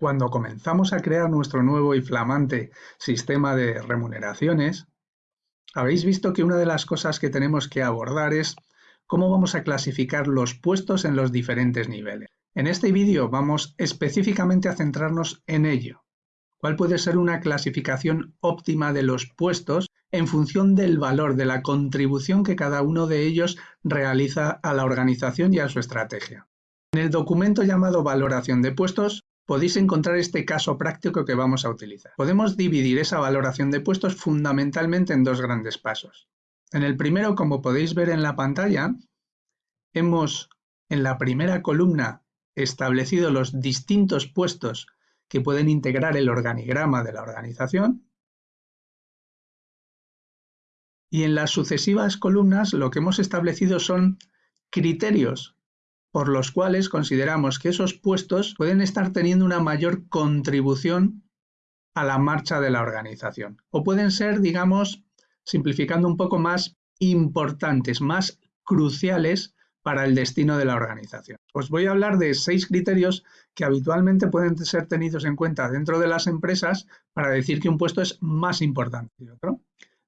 Cuando comenzamos a crear nuestro nuevo y flamante sistema de remuneraciones, habéis visto que una de las cosas que tenemos que abordar es cómo vamos a clasificar los puestos en los diferentes niveles. En este vídeo vamos específicamente a centrarnos en ello. ¿Cuál puede ser una clasificación óptima de los puestos en función del valor de la contribución que cada uno de ellos realiza a la organización y a su estrategia? En el documento llamado Valoración de puestos podéis encontrar este caso práctico que vamos a utilizar. Podemos dividir esa valoración de puestos fundamentalmente en dos grandes pasos. En el primero, como podéis ver en la pantalla, hemos en la primera columna establecido los distintos puestos que pueden integrar el organigrama de la organización. Y en las sucesivas columnas lo que hemos establecido son criterios por los cuales consideramos que esos puestos pueden estar teniendo una mayor contribución a la marcha de la organización. O pueden ser, digamos, simplificando un poco más importantes, más cruciales para el destino de la organización. Os voy a hablar de seis criterios que habitualmente pueden ser tenidos en cuenta dentro de las empresas para decir que un puesto es más importante que otro.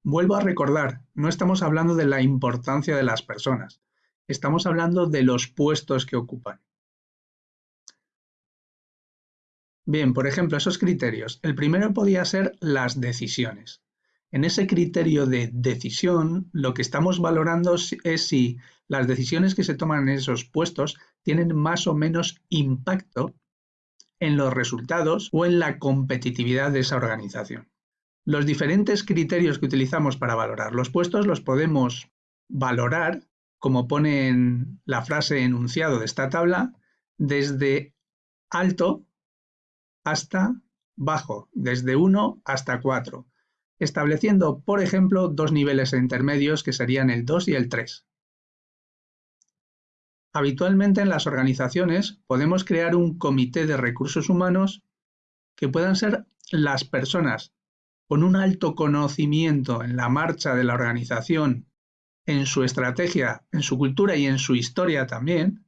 Vuelvo a recordar, no estamos hablando de la importancia de las personas, Estamos hablando de los puestos que ocupan. Bien, por ejemplo, esos criterios. El primero podría ser las decisiones. En ese criterio de decisión, lo que estamos valorando es si las decisiones que se toman en esos puestos tienen más o menos impacto en los resultados o en la competitividad de esa organización. Los diferentes criterios que utilizamos para valorar los puestos los podemos valorar como pone en la frase enunciado de esta tabla, desde alto hasta bajo, desde 1 hasta 4, estableciendo, por ejemplo, dos niveles intermedios que serían el 2 y el 3. Habitualmente en las organizaciones podemos crear un comité de recursos humanos que puedan ser las personas con un alto conocimiento en la marcha de la organización en su estrategia, en su cultura y en su historia también,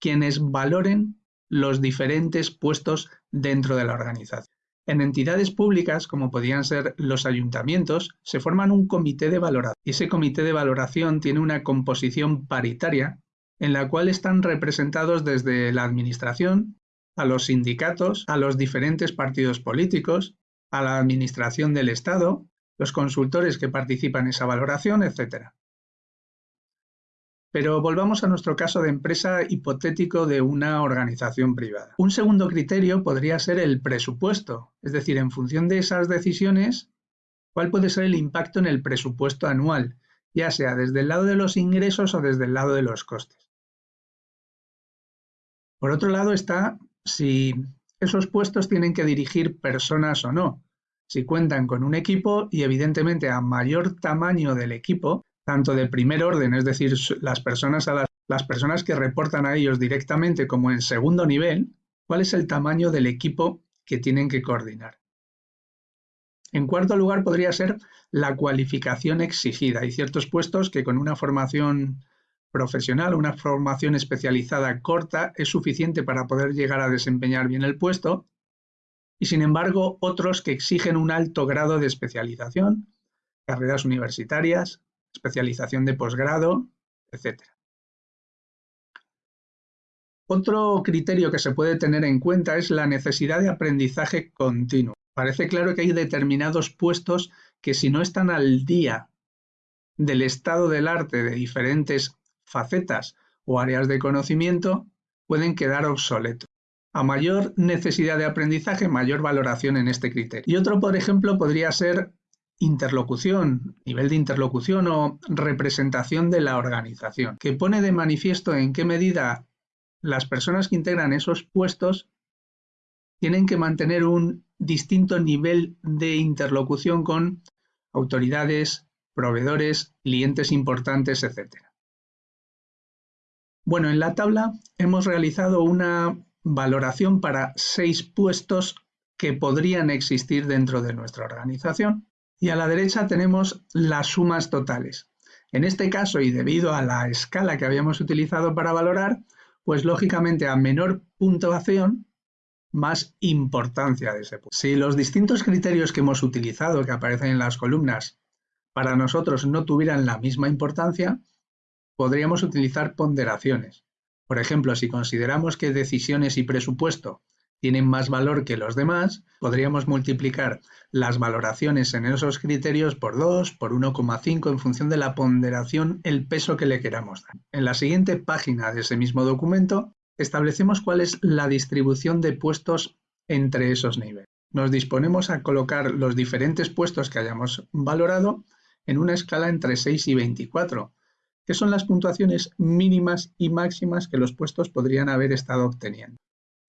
quienes valoren los diferentes puestos dentro de la organización. En entidades públicas, como podían ser los ayuntamientos, se forman un comité de valoración. Y ese comité de valoración tiene una composición paritaria en la cual están representados desde la administración, a los sindicatos, a los diferentes partidos políticos, a la administración del Estado, los consultores que participan en esa valoración, etc. Pero volvamos a nuestro caso de empresa hipotético de una organización privada. Un segundo criterio podría ser el presupuesto, es decir, en función de esas decisiones, cuál puede ser el impacto en el presupuesto anual, ya sea desde el lado de los ingresos o desde el lado de los costes. Por otro lado está si esos puestos tienen que dirigir personas o no si cuentan con un equipo y evidentemente a mayor tamaño del equipo, tanto de primer orden, es decir, las personas, a las, personas que reportan a ellos directamente como en segundo nivel, cuál es el tamaño del equipo que tienen que coordinar. En cuarto lugar podría ser la cualificación exigida. Hay ciertos puestos que con una formación profesional, una formación especializada corta, es suficiente para poder llegar a desempeñar bien el puesto, y sin embargo otros que exigen un alto grado de especialización, carreras universitarias, especialización de posgrado, etc. Otro criterio que se puede tener en cuenta es la necesidad de aprendizaje continuo. Parece claro que hay determinados puestos que si no están al día del estado del arte de diferentes facetas o áreas de conocimiento, pueden quedar obsoletos. A mayor necesidad de aprendizaje, mayor valoración en este criterio. Y otro, por ejemplo, podría ser interlocución, nivel de interlocución o representación de la organización, que pone de manifiesto en qué medida las personas que integran esos puestos tienen que mantener un distinto nivel de interlocución con autoridades, proveedores, clientes importantes, etc. Bueno, en la tabla hemos realizado una valoración para seis puestos que podrían existir dentro de nuestra organización. Y a la derecha tenemos las sumas totales. En este caso, y debido a la escala que habíamos utilizado para valorar, pues lógicamente a menor puntuación, más importancia de ese puesto. Si los distintos criterios que hemos utilizado, que aparecen en las columnas, para nosotros no tuvieran la misma importancia, podríamos utilizar ponderaciones. Por ejemplo, si consideramos que decisiones y presupuesto tienen más valor que los demás, podríamos multiplicar las valoraciones en esos criterios por 2, por 1,5 en función de la ponderación, el peso que le queramos dar. En la siguiente página de ese mismo documento establecemos cuál es la distribución de puestos entre esos niveles. Nos disponemos a colocar los diferentes puestos que hayamos valorado en una escala entre 6 y 24, que son las puntuaciones mínimas y máximas que los puestos podrían haber estado obteniendo.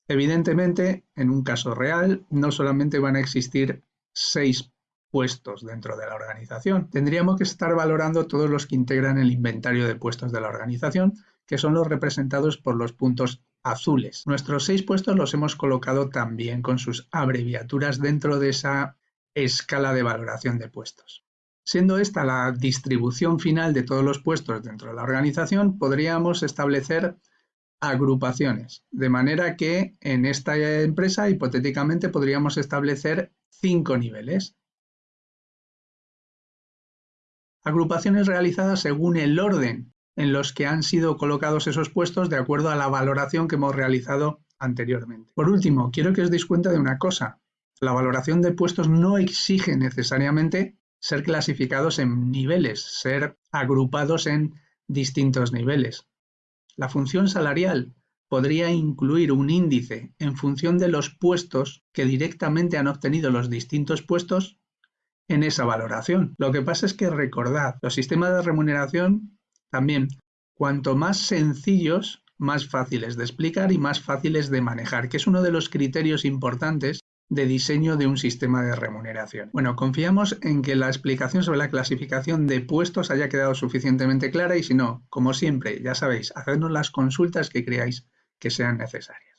Evidentemente, en un caso real, no solamente van a existir seis puestos dentro de la organización. Tendríamos que estar valorando todos los que integran el inventario de puestos de la organización, que son los representados por los puntos azules. Nuestros seis puestos los hemos colocado también con sus abreviaturas dentro de esa escala de valoración de puestos. Siendo esta la distribución final de todos los puestos dentro de la organización, podríamos establecer agrupaciones, de manera que en esta empresa hipotéticamente podríamos establecer cinco niveles. Agrupaciones realizadas según el orden en los que han sido colocados esos puestos de acuerdo a la valoración que hemos realizado anteriormente. Por último, quiero que os deis cuenta de una cosa. La valoración de puestos no exige necesariamente ser clasificados en niveles, ser agrupados en distintos niveles. La función salarial podría incluir un índice en función de los puestos que directamente han obtenido los distintos puestos en esa valoración. Lo que pasa es que recordad, los sistemas de remuneración también, cuanto más sencillos, más fáciles de explicar y más fáciles de manejar, que es uno de los criterios importantes de diseño de un sistema de remuneración. Bueno, confiamos en que la explicación sobre la clasificación de puestos haya quedado suficientemente clara y si no, como siempre, ya sabéis, hacednos las consultas que creáis que sean necesarias.